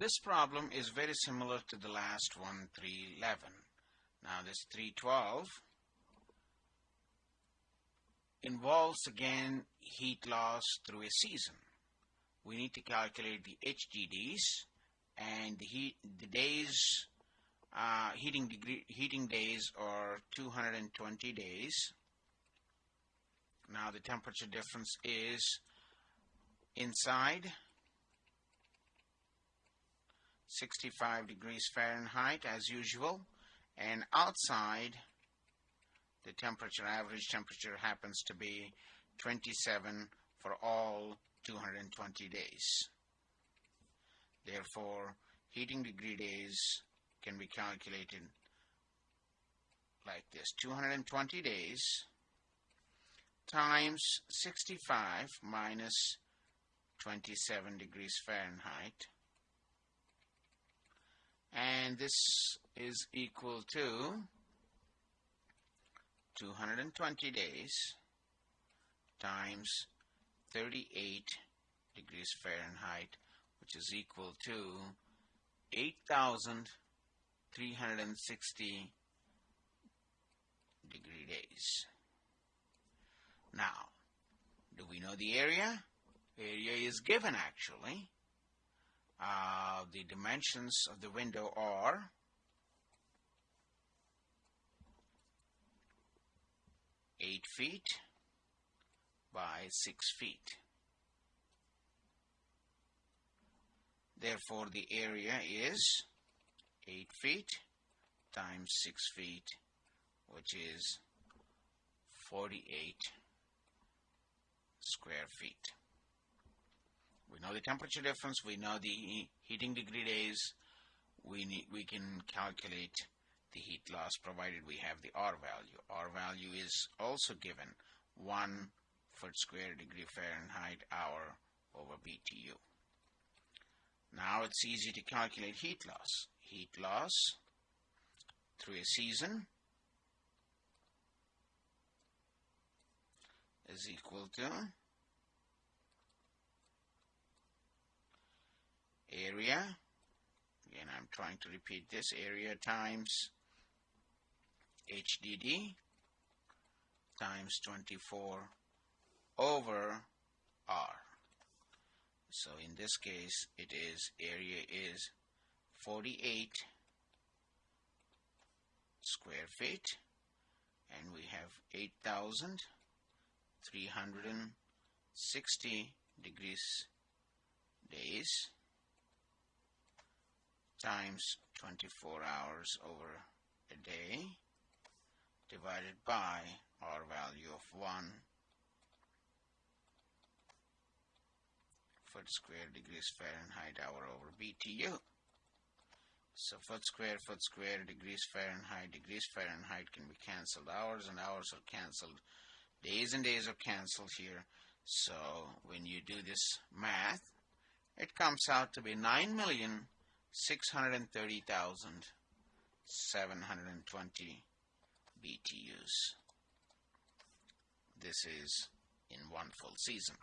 This problem is very similar to the last one, 311. Now this 312 involves again heat loss through a season. We need to calculate the HDDs and the heat the days uh, heating degree heating days are 220 days. Now the temperature difference is inside 65 degrees Fahrenheit as usual. And outside the temperature average temperature happens to be 27 for all 220 days. Therefore heating degree days can be calculated like this. 220 days times 65 minus 27 degrees Fahrenheit and this is equal to 220 days times 38 degrees Fahrenheit which is equal to 8,360 degree days. Now, do we know the area? Area is given actually. The dimensions of the window are eight feet by six feet. Therefore, the area is 8 feet times 6 feet, which is 48 square feet. Know the temperature difference, we know the heating degree days, we, need, we can calculate the heat loss provided we have the R value. R value is also given 1 foot square degree Fahrenheit hour over BTU. Now it's easy to calculate heat loss. Heat loss through a season is equal to area. Again I'm trying to repeat this. Area times HDD times 24 over R. So in this case it is area is 48 square feet and we have 8,360 degrees days times 24 hours over a day divided by R value of 1 foot square degrees Fahrenheit hour over BTU. So foot square, foot square, degrees Fahrenheit, degrees Fahrenheit can be cancelled. Hours and hours are cancelled. Days and days are cancelled here. So when you do this math, it comes out to be 9,630,720 BTUs. This is in one full season.